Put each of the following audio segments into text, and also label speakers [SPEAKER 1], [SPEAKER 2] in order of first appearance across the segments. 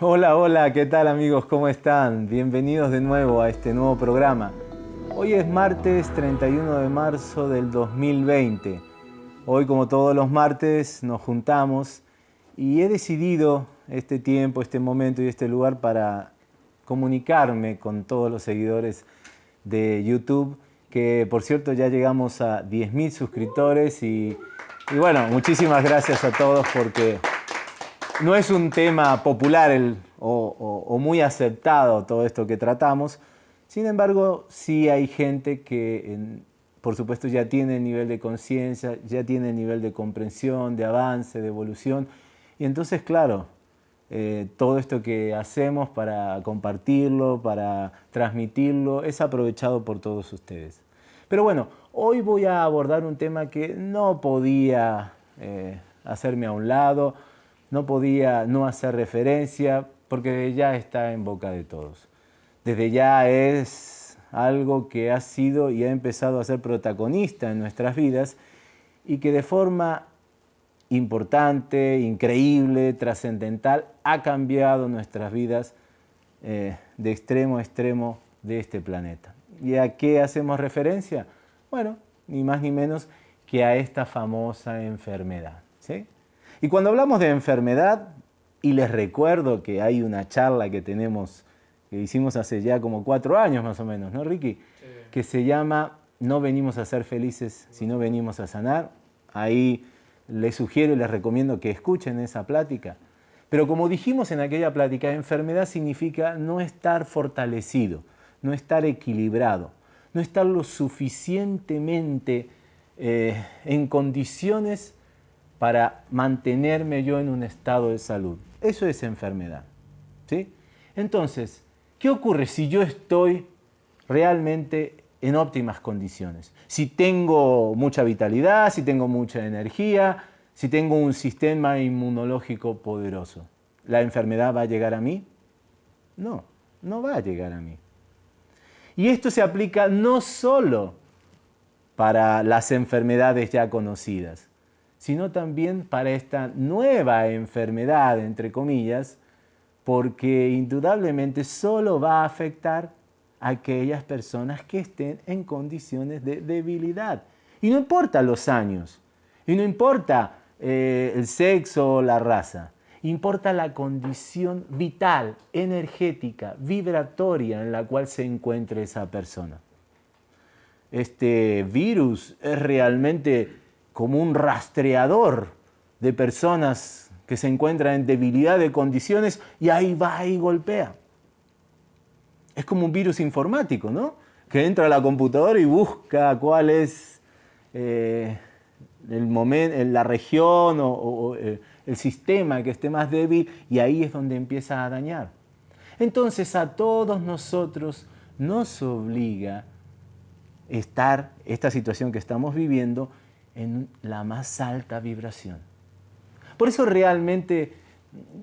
[SPEAKER 1] Hola, hola, ¿qué tal amigos? ¿Cómo están? Bienvenidos de nuevo a este nuevo programa. Hoy es martes 31 de marzo del 2020. Hoy, como todos los martes, nos juntamos y he decidido este tiempo, este momento y este lugar para comunicarme con todos los seguidores de YouTube, que por cierto ya llegamos a 10.000 suscriptores y, bueno, muchísimas gracias a todos porque no es un tema popular o, muy aceptado todo esto que tratamos. Sin embargo, sí hay gente que, por supuesto, ya tiene nivel de conciencia, ya tiene nivel de comprensión, de avance, de evolución. Y entonces, claro, eh, todo esto que hacemos para compartirlo, para transmitirlo, es aprovechado por todos ustedes. Pero bueno, hoy voy a abordar un tema que no podía eh, hacerme a un lado, no podía no hacer referencia porque ya está en boca de todos. Desde ya es algo que ha sido y ha empezado a ser protagonista en nuestras vidas y que de forma importante, increíble, trascendental, ha cambiado nuestras vidas eh, de extremo a extremo de este planeta. ¿Y a qué hacemos referencia? Bueno, ni más ni menos que a esta famosa enfermedad. ¿sí? Y cuando hablamos de enfermedad, y les recuerdo que hay una charla que tenemos, que hicimos hace ya como cuatro años más o menos, ¿no, Ricky? Que se llama No venimos a ser felices, sino venimos a sanar. Ahí les sugiero y les recomiendo que escuchen esa plática. Pero como dijimos en aquella plática, enfermedad significa no estar fortalecido, no estar equilibrado, no estar lo suficientemente eh, en condiciones para mantenerme yo en un estado de salud. Eso es enfermedad. ¿sí? Entonces, ¿qué ocurre si yo estoy realmente en óptimas condiciones? Si tengo mucha vitalidad, si tengo mucha energía, si tengo un sistema inmunológico poderoso, ¿la enfermedad va a llegar a mí? No, no va a llegar a mí. Y esto se aplica no solo para las enfermedades ya conocidas, sino también para esta nueva enfermedad, entre comillas, porque indudablemente solo va a afectar aquellas personas que estén en condiciones de debilidad. Y no importa los años, y no importa eh, el sexo o la raza, importa la condición vital, energética, vibratoria en la cual se encuentre esa persona. Este virus es realmente como un rastreador de personas que se encuentran en debilidad de condiciones y ahí va y golpea. Es como un virus informático, ¿no? Que entra a la computadora y busca cuál es eh, el momento, la región o, eh, el sistema que esté más débil y ahí es donde empieza a dañar. Entonces a todos nosotros nos obliga estar, esta situación que estamos viviendo, en la más alta vibración. Por eso realmente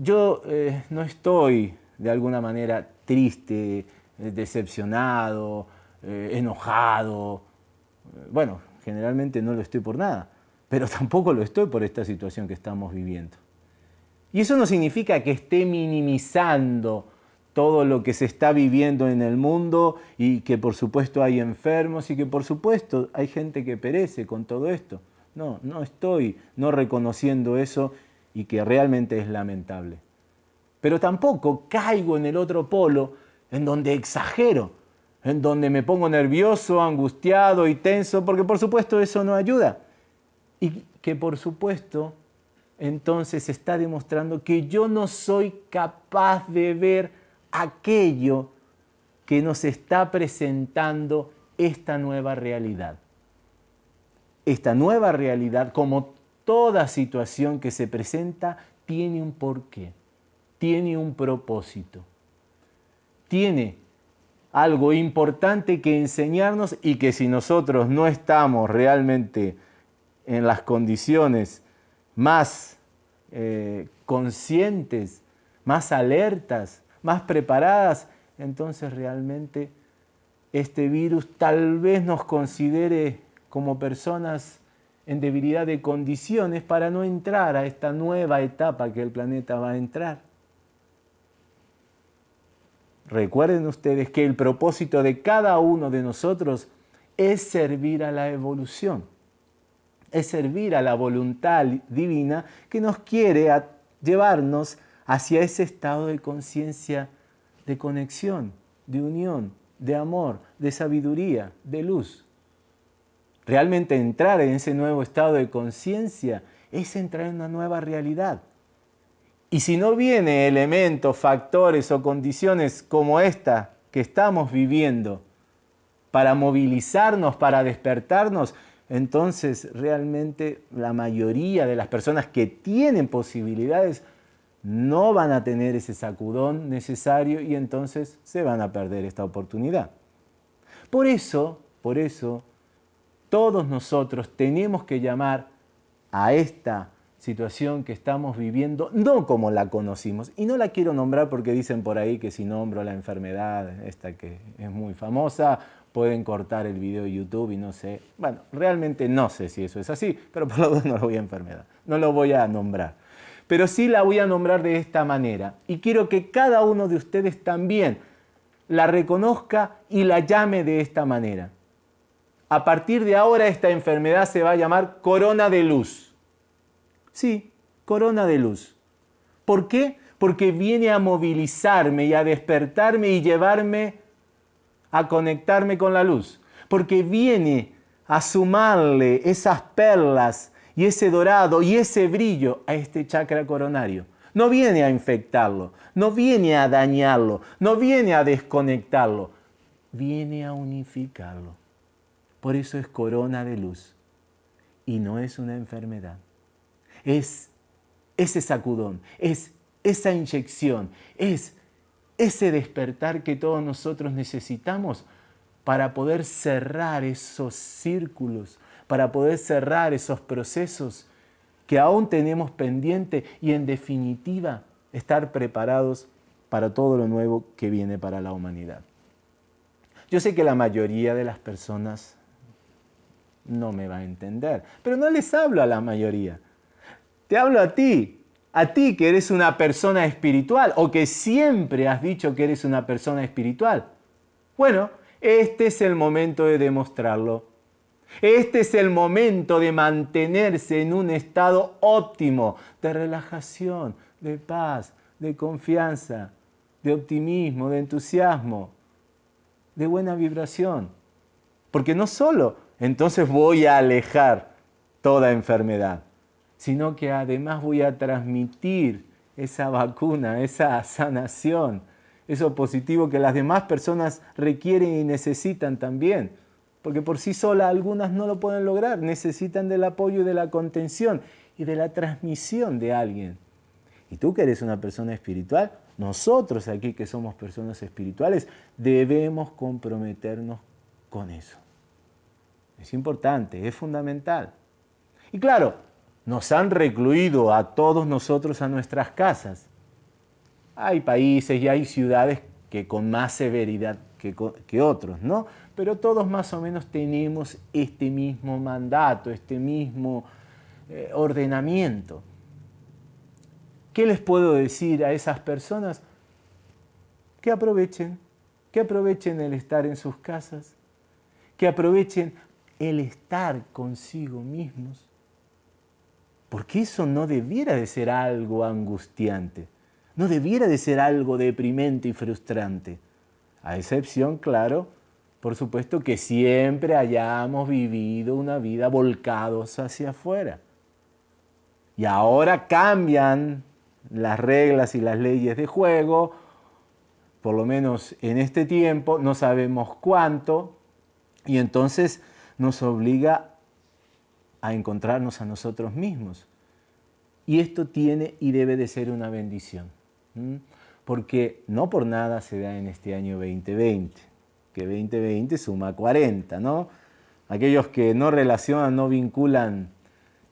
[SPEAKER 1] yo eh, no estoy de alguna manera triste, eh, decepcionado, eh, enojado. Bueno, generalmente no lo estoy por nada, pero tampoco lo estoy por esta situación que estamos viviendo. Y eso no significa que esté minimizando todo lo que se está viviendo en el mundo y que por supuesto hay enfermos y que por supuesto hay gente que perece con todo esto. No, no estoy no reconociendo eso y que realmente es lamentable. Pero tampoco caigo en el otro polo en donde exagero, en donde me pongo nervioso, angustiado y tenso, porque por supuesto eso no ayuda. Y que por supuesto entonces está demostrando que yo no soy capaz de ver aquello que nos está presentando esta nueva realidad esta nueva realidad, como toda situación que se presenta, tiene un porqué, tiene un propósito, tiene algo importante que enseñarnos y que si nosotros no estamos realmente en las condiciones más eh, conscientes, más alertas, más preparadas, entonces realmente este virus tal vez nos considere como personas en debilidad de condiciones para no entrar a esta nueva etapa que el planeta va a entrar. Recuerden ustedes que el propósito de cada uno de nosotros es servir a la evolución, es servir a la voluntad divina que nos quiere llevarnos hacia ese estado de conciencia, de conexión, de unión, de amor, de sabiduría, de luz. Realmente entrar en ese nuevo estado de conciencia es entrar en una nueva realidad. Y si no viene elementos, factores o condiciones como esta que estamos viviendo para movilizarnos, para despertarnos, entonces realmente la mayoría de las personas que tienen posibilidades no van a tener ese sacudón necesario y entonces se van a perder esta oportunidad. Por eso, por eso, todos nosotros tenemos que llamar a esta situación que estamos viviendo, no como la conocimos. Y no la quiero nombrar porque dicen por ahí que si nombro la enfermedad, esta que es muy famosa, pueden cortar el video de YouTube y no sé. Bueno, realmente no sé si eso es así, pero por lo menos no lo voy a enfermedad, no lo voy a nombrar. Pero sí la voy a nombrar de esta manera. Y quiero que cada uno de ustedes también la reconozca y la llame de esta manera. A partir de ahora esta enfermedad se va a llamar corona de luz. Sí, corona de luz. ¿Por qué? Porque viene a movilizarme y a despertarme y llevarme a conectarme con la luz. Porque viene a sumarle esas perlas y ese dorado y ese brillo a este chakra coronario. No viene a infectarlo, no viene a dañarlo, no viene a desconectarlo, viene a unificarlo. Por eso es corona de luz y no es una enfermedad. Es ese sacudón, es esa inyección, es ese despertar que todos nosotros necesitamos para poder cerrar esos círculos, para poder cerrar esos procesos que aún tenemos pendiente y en definitiva estar preparados para todo lo nuevo que viene para la humanidad. Yo sé que la mayoría de las personas no me va a entender. Pero no les hablo a la mayoría. Te hablo a ti, a ti que eres una persona espiritual o que siempre has dicho que eres una persona espiritual. Bueno, este es el momento de demostrarlo. Este es el momento de mantenerse en un estado óptimo de relajación, de paz, de confianza, de optimismo, de entusiasmo, de buena vibración. Porque no solo entonces voy a alejar toda enfermedad, sino que además voy a transmitir esa vacuna, esa sanación, eso positivo que las demás personas requieren y necesitan también. Porque por sí sola algunas no lo pueden lograr, necesitan del apoyo y de la contención y de la transmisión de alguien. Y tú que eres una persona espiritual, nosotros aquí que somos personas espirituales, debemos comprometernos con eso. Es importante, es fundamental. Y claro, nos han recluido a todos nosotros a nuestras casas. Hay países y hay ciudades que con más severidad que, otros, ¿no? Pero todos más o menos tenemos este mismo mandato, este mismo eh, ordenamiento. ¿Qué les puedo decir a esas personas? Que aprovechen, que aprovechen el estar en sus casas, que aprovechen el estar consigo mismos. Porque eso no debiera de ser algo angustiante, no debiera de ser algo deprimente y frustrante. A excepción, claro, por supuesto que siempre hayamos vivido una vida volcados hacia afuera. Y ahora cambian las reglas y las leyes de juego, por lo menos en este tiempo, no sabemos cuánto, y entonces nos obliga a encontrarnos a nosotros mismos. Y esto tiene y debe de ser una bendición, porque no por nada se da en este año 2020, que 2020 suma 40, ¿no? Aquellos que no relacionan, no vinculan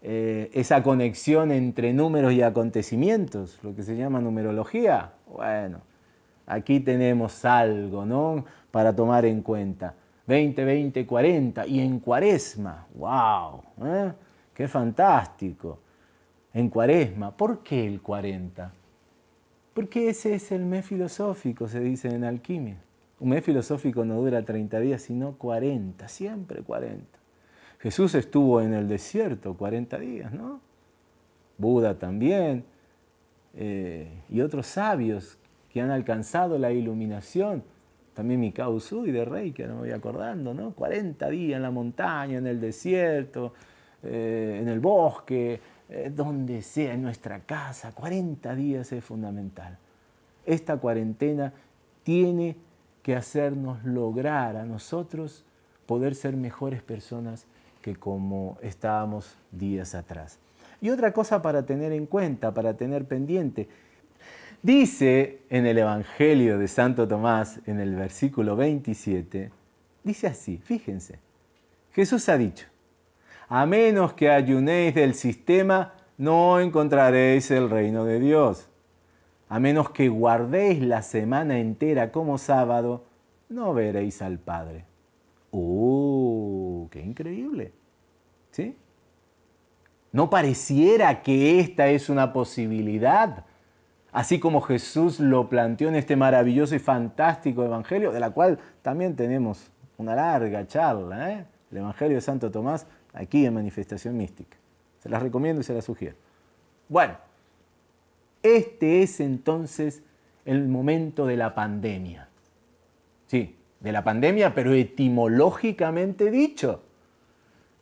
[SPEAKER 1] eh, esa conexión entre números y acontecimientos, lo que se llama numerología, bueno, aquí tenemos algo, ¿no? Para tomar en cuenta. 20, 20, 40 y en cuaresma, wow, ¿eh? qué fantástico. En cuaresma, ¿por qué el 40? Porque ese es el mes filosófico, se dice en alquimia. Un mes filosófico no dura 30 días, sino 40, siempre 40. Jesús estuvo en el desierto 40 días, ¿no? Buda también, eh, y otros sabios que han alcanzado la iluminación. También Mikao y de Rey, que no me voy acordando, ¿no? 40 días en la montaña, en el desierto, eh, en el bosque, eh, donde sea, en nuestra casa. 40 días es fundamental. Esta cuarentena tiene que hacernos lograr a nosotros poder ser mejores personas que como estábamos días atrás. Y otra cosa para tener en cuenta, para tener pendiente, dice en el Evangelio de Santo Tomás, en el versículo 27, dice así, fíjense, Jesús ha dicho, a menos que ayunéis del sistema, no encontraréis el reino de Dios a menos que guardéis la semana entera como sábado, no veréis al Padre. ¡Uh! ¡Qué increíble! ¿Sí? No pareciera que esta es una posibilidad, así como Jesús lo planteó en este maravilloso y fantástico Evangelio, de la cual también tenemos una larga charla, ¿eh? el Evangelio de Santo Tomás, aquí en Manifestación Mística. Se las recomiendo y se las sugiero. Bueno, este es entonces el momento de la pandemia. Sí, de la pandemia, pero etimológicamente dicho.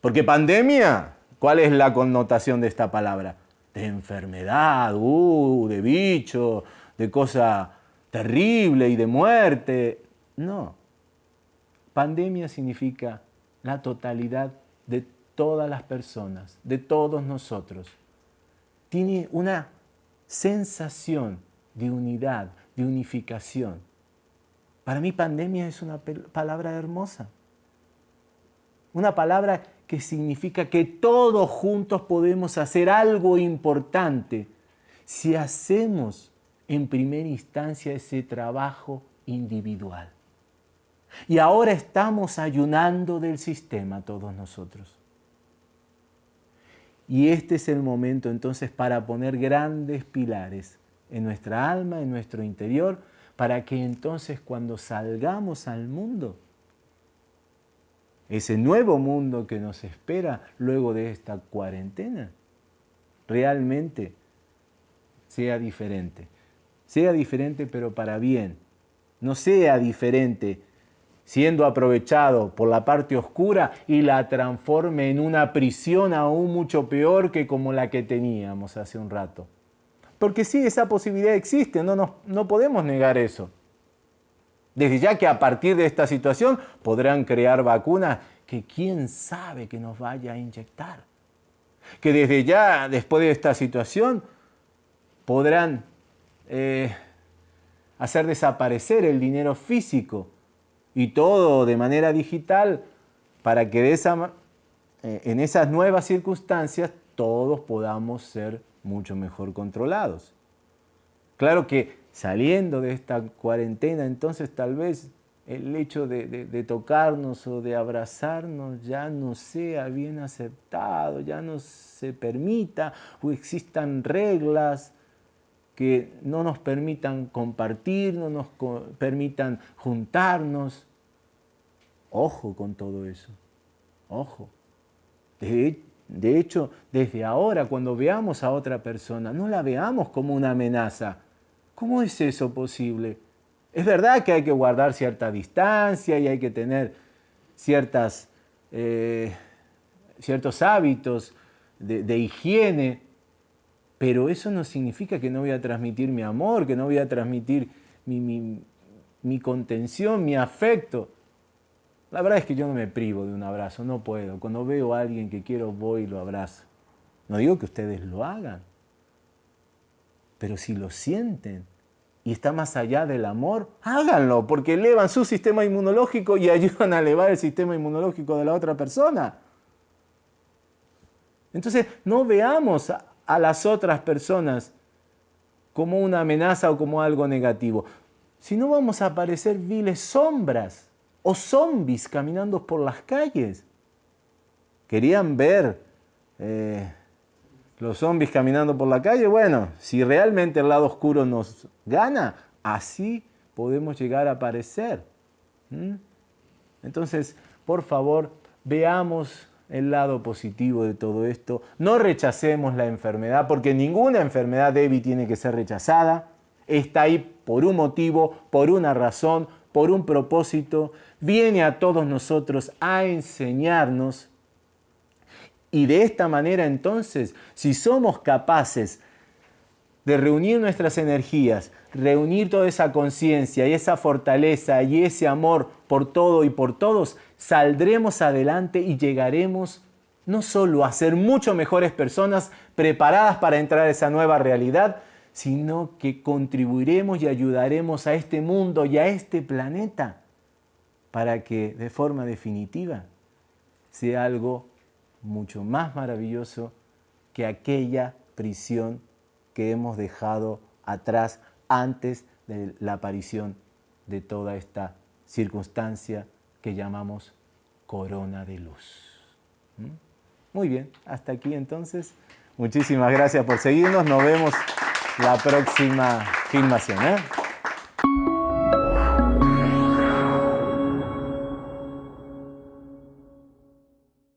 [SPEAKER 1] Porque pandemia, ¿cuál es la connotación de esta palabra? De enfermedad, uh, de bicho, de cosa terrible y de muerte. No. Pandemia significa la totalidad de todas las personas, de todos nosotros. Tiene una sensación de unidad, de unificación. Para mí pandemia es una palabra hermosa. Una palabra que significa que todos juntos podemos hacer algo importante si hacemos en primera instancia ese trabajo individual. Y ahora estamos ayunando del sistema todos nosotros. Y este es el momento entonces para poner grandes pilares en nuestra alma, en nuestro interior, para que entonces cuando salgamos al mundo, ese nuevo mundo que nos espera luego de esta cuarentena, realmente sea diferente. Sea diferente pero para bien. No sea diferente siendo aprovechado por la parte oscura y la transforme en una prisión aún mucho peor que como la que teníamos hace un rato. Porque sí, esa posibilidad existe, no, no podemos negar eso. Desde ya que a partir de esta situación podrán crear vacunas que quién sabe que nos vaya a inyectar. Que desde ya, después de esta situación, podrán eh, hacer desaparecer el dinero físico y todo de manera digital para que eh, en esas nuevas circunstancias todos podamos ser mucho mejor controlados. Claro que saliendo de esta cuarentena, entonces tal vez el hecho de, tocarnos o de abrazarnos ya no sea bien aceptado, ya no se permita o existan reglas que no nos permitan compartir, no nos permitan juntarnos. Ojo con todo eso, ojo. De, hecho, desde ahora, cuando veamos a otra persona, no la veamos como una amenaza. ¿Cómo es eso posible? Es verdad que hay que guardar cierta distancia y hay que tener ciertas, eh, ciertos hábitos de, de higiene, pero eso no significa que no voy a transmitir mi amor, que no voy a transmitir mi, contención, mi afecto. La verdad es que yo no me privo de un abrazo, no puedo. Cuando veo a alguien que quiero, voy y lo abrazo. No digo que ustedes lo hagan, pero si lo sienten y está más allá del amor, háganlo, porque elevan su sistema inmunológico y ayudan a elevar el sistema inmunológico de la otra persona. Entonces, no veamos a las otras personas como una amenaza o como algo negativo. Si no vamos a aparecer viles sombras o zombies caminando por las calles. Querían ver eh, los zombies caminando por la calle. Bueno, si realmente el lado oscuro nos gana, así podemos llegar a aparecer. Entonces, por favor, veamos el lado positivo de todo esto. No rechacemos la enfermedad, porque ninguna enfermedad débil tiene que ser rechazada. Está ahí por un motivo, por una razón, por un propósito. Viene a todos nosotros a enseñarnos. Y de esta manera entonces, si somos capaces de reunir nuestras energías, reunir toda esa conciencia y esa fortaleza y ese amor por todo y por todos, saldremos adelante y llegaremos no solo a ser mucho mejores personas preparadas para entrar a esa nueva realidad, sino que contribuiremos y ayudaremos a este mundo y a este planeta para que de forma definitiva sea algo mucho más maravilloso que aquella prisión que hemos dejado atrás antes de la aparición de toda esta circunstancia que llamamos corona de luz. ¿Mm? Muy bien, hasta aquí entonces. Muchísimas gracias por seguirnos. Nos vemos la próxima filmación. ¿eh?